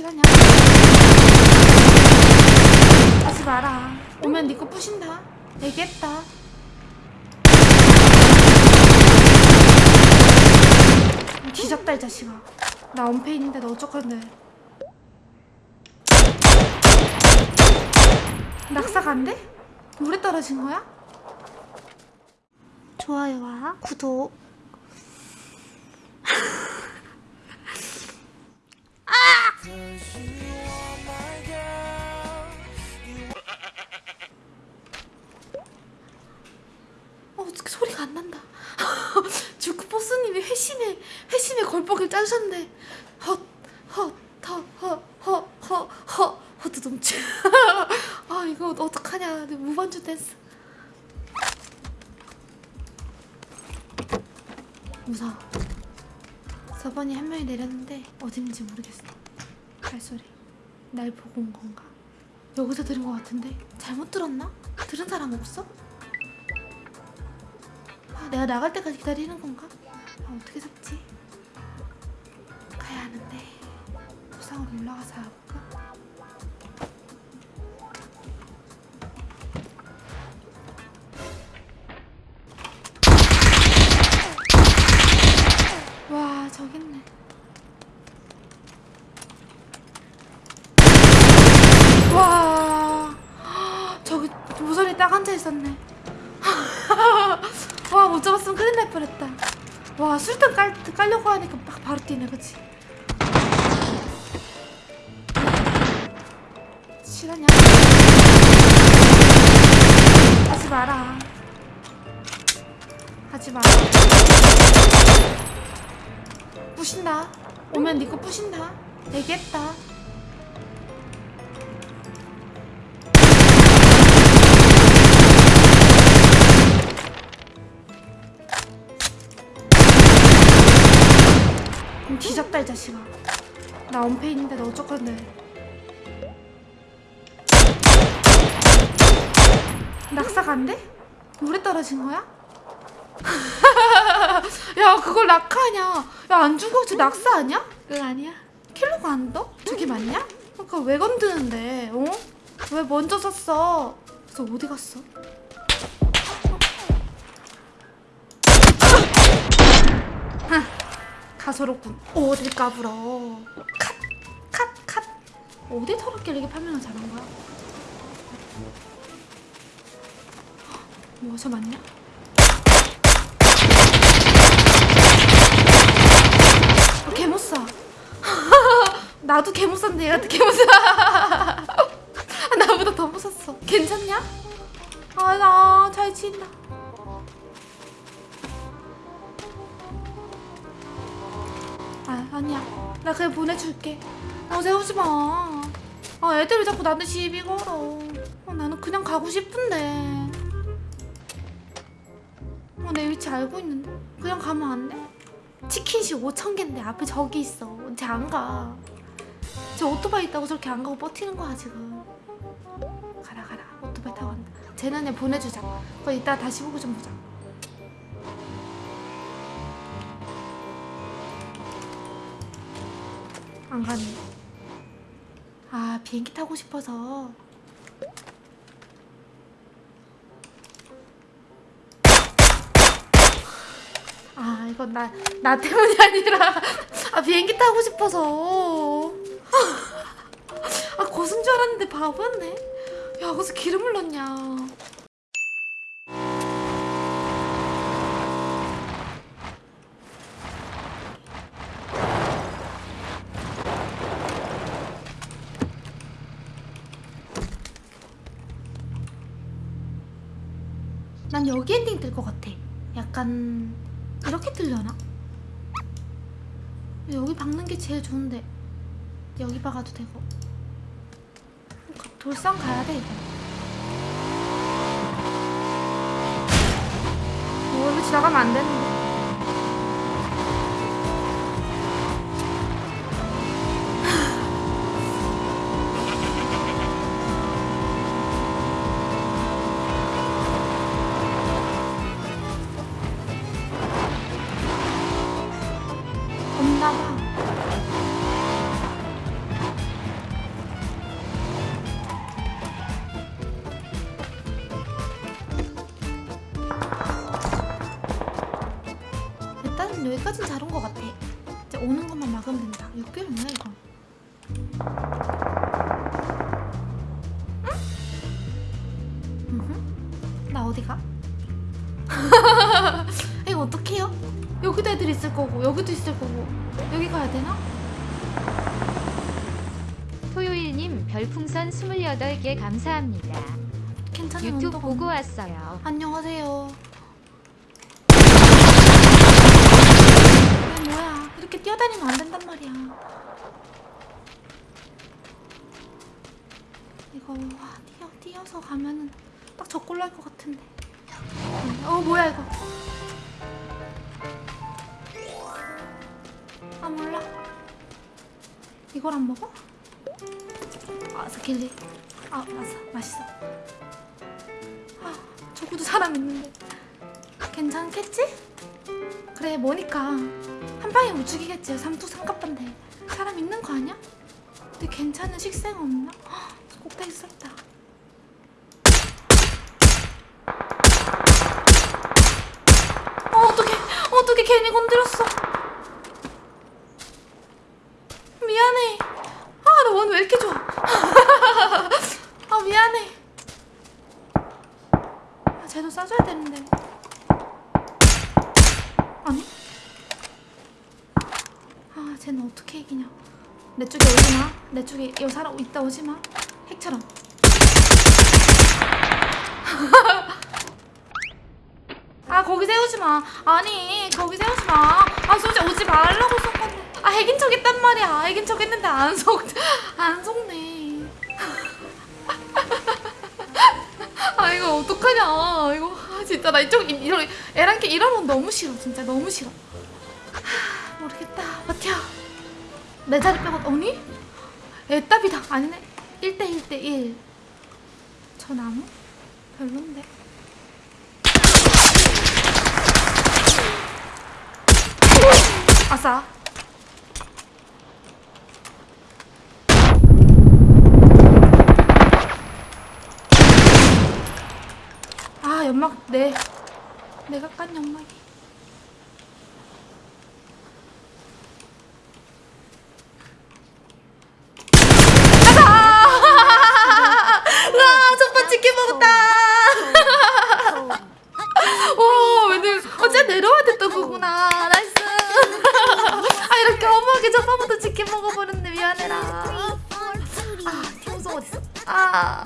실하냐? 하지 마라. 오면 니거 부신다. 얘기했다. 뒤졌다 이 자식아. 나 언페인인데 너 어쩌건데. 낙사가 안 돼? 물에 떨어진 거야? 좋아요와 구독. 짜주셨네. 헛, 헛, 헛, 헛, 헛, 헛, 헛, 헛두둠치. 아 이거 어떡하냐. 내 무반주 댄스. 무서워. 저번에 한 명이 내렸는데 어딘지 모르겠어. 발소리. 날 보고 온 건가? 여기서 들은 것 같은데 잘못 들었나? 들은 사람 없어? 아, 내가 나갈 때까지 기다리는 건가? 아, 어떻게 잡지? 올라가서 해볼까? 와 저기 있네. 와 저기 모서리 딱 앉아 있었네. 와 못 잡았으면 큰일 날 뻔했다. 와 술탄 깔, 깔려고 하니까 막 바로 뛰네 그치 실하냐? 하지 마라. 하지 마라. 부신다. 오면 니거 부신다. 얘기했다 음, 뒤졌다 이 자식아. 나 언페인인데 너 어쩌건데 낙사가 안 돼? 물에 떨어진 거야? 야 그걸 낙하냐 야 안 죽어 저 낙사 아니야? 응 아니야 킬로가 안 떠? 저게 맞냐? 그러니까 왜 건드는데 어? 왜 먼저 샀어 그래서 어디 갔어? 하, 가소롭군 어딜 까불어 컷 컷 컷 어디 털었길래 이게 판명을 잘한 거야? 뭐저 맞냐? 아, 개못사. 나도 개못사인데 얘가 개못사. 나보다 더 못샀어. 괜찮냐? 아나잘 친다. 아 아니야. 나 그냥 보내줄게. 어 세우지 마. 아, 애들이 자꾸 나한테 시비 걸어? 어, 나는 그냥 가고 싶은데 어, 내 위치 알고 있는데 그냥 가면 안 돼? 치킨식 5천 개인데 앞에 저기 있어 쟤 안 가. 쟤 오토바이 있다고 저렇게 안 가고 버티는 거야 지금. 가라 가라 오토바이 타고 간다. 쟤는 그냥 보내주자. 그거 이따 다시 보고 좀 보자. 안 가네. 아 비행기 타고 싶어서. 아 이건 나, 나 때문이 아니라. 아 비행기 타고 싶어서. 아 고순 줄 알았는데 바보였네. 야 거기서 기름을 넣냐. 난 여기 엔딩 뜰것 같아. 약간 이렇게 들려나? 여기 박는 게 제일 좋은데 여기 박아도 되고. 돌산 가야 돼 이거. 오 이거 지나가면 안 되는데 여기까진 잘온 것 같아. 이제 오는 것만 막으면 된다. 6개월 뭐야 이거? 응? 나 어디 가? 이거 어떡해요? 여기도 애들 있을 거고 여기도 있을 거고 여기 가야 되나? 토요일님 별풍선 28개 감사합니다. 괜찮은 유튜브 보고? 왔어요. 안녕하세요. 뭐야? 이렇게 뛰어다니면 안 된단 말이야. 이거 와, 뛰어 뛰어서 가면은 딱 저꼴로 할 것 같은데. 어 뭐야 이거? 아 몰라. 이걸 안 먹어? 아 스킬리. 아 맞아 맛있어. 아, 저구도 사람 있는데 괜찮겠지? 그래 뭐니까 한 방에 못 죽이겠지 삼투 삼갑반데 사람 있는 거 아니야? 근데 괜찮은 식생 없나? 헉, 꼭대기 썰다. 어 어떡해. 어떡해. 괜히 건드렸어. 미안해. 아 나 원 왜 이렇게 좋아? 아 미안해. 아, 쟤도 싸줘야 되는데. 아니? 아, 쟤는 어떻게 이기냐. 내 쪽에 오지 마. 내 쪽에 여 사람 있다 오지 마. 핵처럼. 아, 거기 세우지 마. 아니, 거기 세우지 마. 아, 솔직히 오지 말라고 썼 건데. 아, 핵인 척 했단 말이야. 핵인 척 했는데 안 속, 안 속네. 아 이거 어떡하냐 이거 아, 진짜 나 이쪽 이- 이런 애랑께 이러면 너무 싫어 진짜 너무 싫어 내 자리 빼고 언니? 애답이다. 아니네. 1대 1 대 1 저 나무? 별론데. 아싸. 아 연막 내 내가 깐 연막이 가자 와 첫번 치킨 먹었다 와 왠지 어째 내려와야 됐던 거구나 nice 아 이렇게 어마하게 첫 번부터 치킨 먹어버렸네. 미안해라. 아 팀송 어딨어? 아